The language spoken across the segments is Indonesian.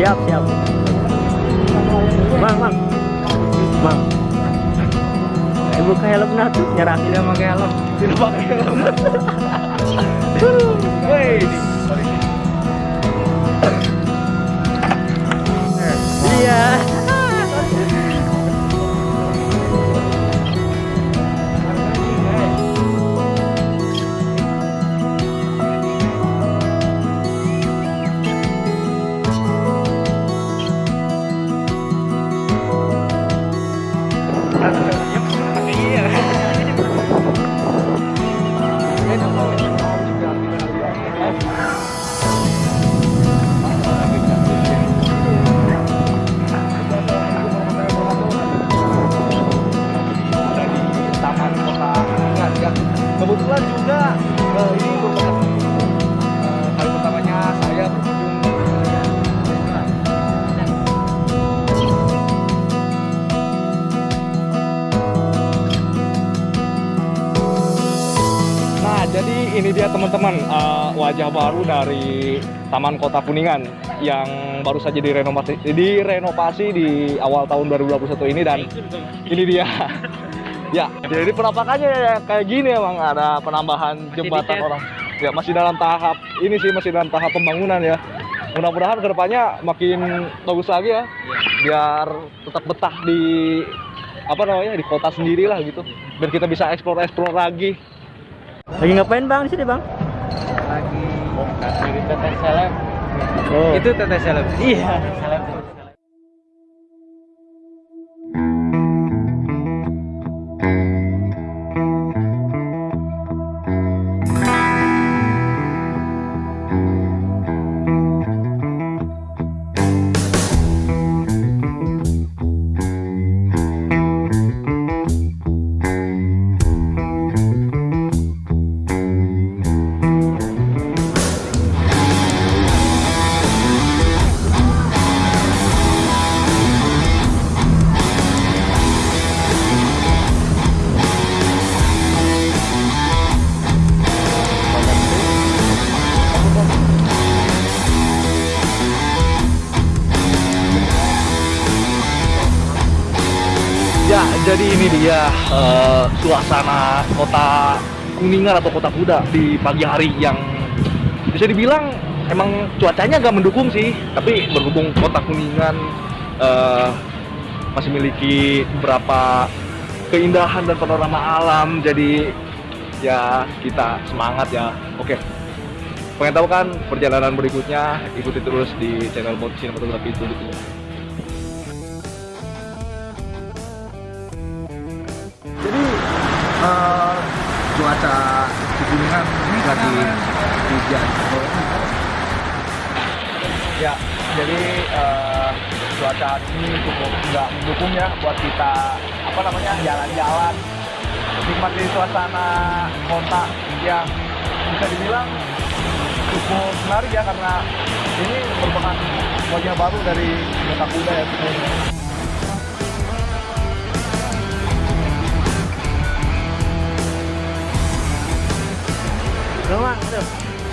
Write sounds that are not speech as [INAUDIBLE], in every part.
Siap, siap. Mang, mang. Mang. Eh, buka helm tuh, nyerah. Tidak pakai helm. Tidak pakai helm. [LAUGHS] Woi. Ini dia teman-teman eh, wajah baru dari Taman Kota Kuningan yang baru saja direnovasi direnovasi di awal tahun 2021 ini dan ini dia. [LAUGHS] ya, jadi penampakannya ya kayak gini emang ada penambahan jembatan orang. Ya, masih dalam tahap ini sih masih dalam tahap pembangunan ya. Mudah-mudahan ke depannya makin bagus lagi ya, biar tetap betah di apa namanya di kota sendiri lah gitu, biar kita bisa eksplor-eksplor lagi. Lagi ngapain bang di sini bang? Lagi dari teteh seleb. Oh. Itu teteh seleb. Iya. Seleb. Ya, jadi ini dia eh, suasana kota Kuningan atau kota kuda di pagi hari yang bisa dibilang emang cuacanya agak mendukung sih, tapi berhubung kota Kuningan eh, masih memiliki beberapa keindahan dan panorama alam, jadi ya kita semangat ya. Oke. Pengen tahu kan perjalanan berikutnya? Ikuti terus di channel Bot Sinematografi itu. Eh, cuaca di Kuningan ini lagi hujan. Ya, jadi eh, cuaca ini cukup nggak mendukung ya buat kita apa namanya jalan-jalan nikmati suasana kota yang bisa dibilang cukup menarik ya karena ini merupakan wajah baru dari kota kuda ya sebenarnya.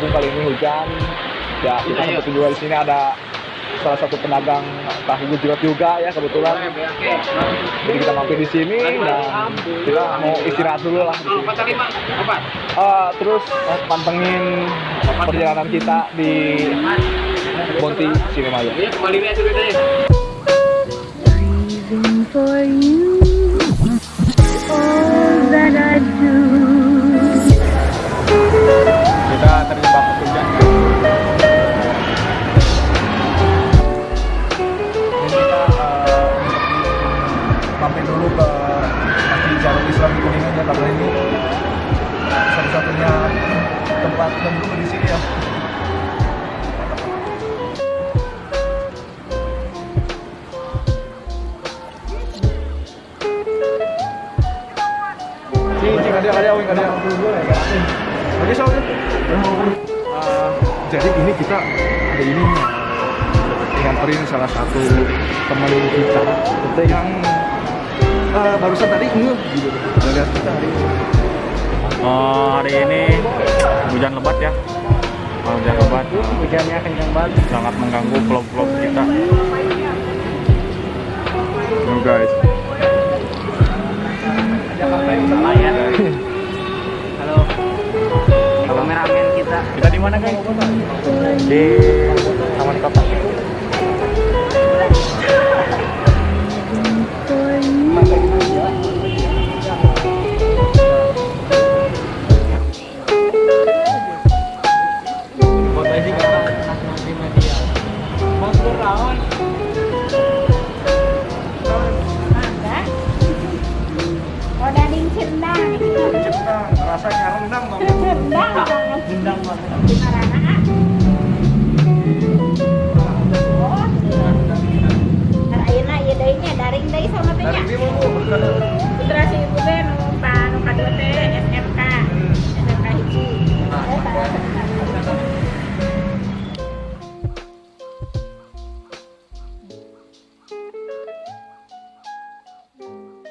mendukung kali ini hujan, ya kita sempat juga di sini ada salah satu pedagang tahu gejrot juga ya kebetulan. Jadi kita mampir di sini dan kita mau istirahat dulu lah di sini. Eh, terus pantengin perjalanan kita di Bonti Cinemaya. Breathing for Ada, ada, wing, ada. Oke, so. Uh, jadi ini kita hari ini uh, nganterin salah satu teman kita yang uh, barusan tadi ngeh gitu ngeliat kita hari ini. Oh, hari ini hujan lebat ya. Oh, hujan lebat Hujannya kencang banget. sangat mengganggu vlog-vlog kita. No guys. Di mana guys? Di Taman Kota. Rasanya rendang bang. Cendang daring deui sama teh